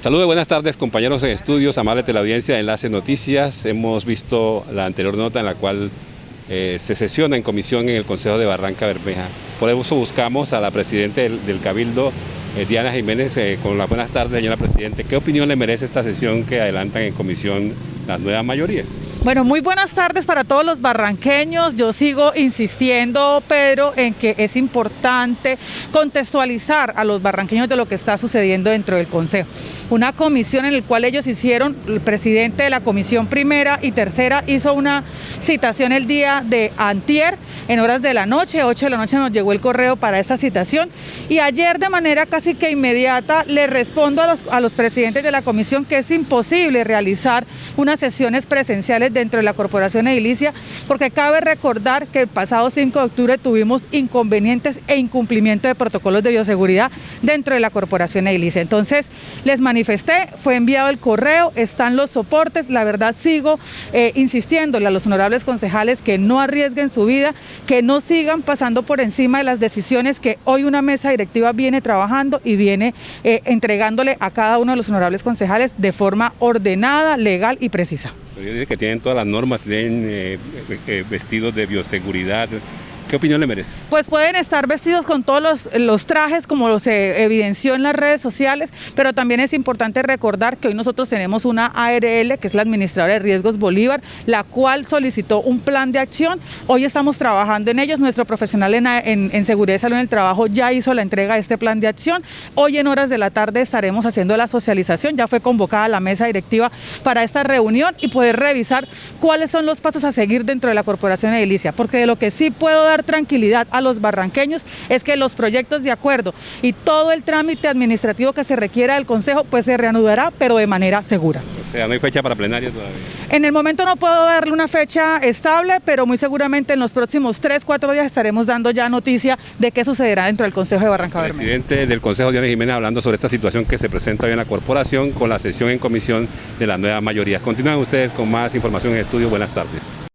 Saludos, buenas tardes compañeros en estudios, amable teleaudiencia de Enlace Noticias. Hemos visto la anterior nota en la cual eh, se sesiona en comisión en el Consejo de Barranca Bermeja. Por eso buscamos a la Presidenta del, Cabildo, eh, Diana Jiménez, eh, con las buenas tardes, señora Presidente. ¿Qué opinión le merece esta sesión que adelantan en comisión las nuevas mayorías? Bueno, muy buenas tardes para todos los barranqueños. Yo sigo insistiendo, Pedro, en que es importante contextualizar a los barranqueños de lo que está sucediendo dentro del Consejo. Una comisión en la cual ellos hicieron, el presidente de la comisión primera y tercera hizo una citación el día de antier, en horas de la noche, 8 de la noche nos llegó el correo para esta citación y ayer de manera casi que inmediata le respondo a los, a los presidentes de la comisión que es imposible realizar unas sesiones presenciales dentro de la Corporación Edilicia, porque cabe recordar que el pasado 5 de octubre tuvimos inconvenientes e incumplimiento de protocolos de bioseguridad dentro de la Corporación Edilicia. Entonces, les manifesté, fue enviado el correo, están los soportes, la verdad sigo eh, insistiéndole a los honorables concejales que no arriesguen su vida, que no sigan pasando por encima de las decisiones que hoy una mesa directiva viene trabajando y viene eh, entregándole a cada uno de los honorables concejales de forma ordenada, legal y precisa que tienen todas las normas, tienen eh, eh, vestidos de bioseguridad, ¿Qué opinión le merece? Pues pueden estar vestidos con todos los, trajes como se evidenció en las redes sociales, pero también es importante recordar que hoy nosotros tenemos una ARL, que es la Administradora de Riesgos Bolívar, la cual solicitó un plan de acción. Hoy estamos trabajando en ellos. Nuestro profesional en, Seguridad y Salud en el Trabajo ya hizo la entrega de este plan de acción. Hoy en horas de la tarde estaremos haciendo la socialización. Ya fue convocada la mesa directiva para esta reunión y poder revisar cuáles son los pasos a seguir dentro de la Corporación Edilicia, porque de lo que sí puedo dar tranquilidad a los barranqueños es que los proyectos de acuerdo y todo el trámite administrativo que se requiera del Consejo pues se reanudará, pero de manera segura. O sea, no hay fecha para plenario todavía. En el momento no puedo darle una fecha estable, pero muy seguramente en los próximos 3, 4 días estaremos dando ya noticia de qué sucederá dentro del Consejo de Barranca Bermeja. Presidente del Consejo, Diana Jiménez, hablando sobre esta situación que se presenta hoy en la corporación con la sesión en comisión de la nueva mayoría. Continúan ustedes con más información en estudio. Buenas tardes.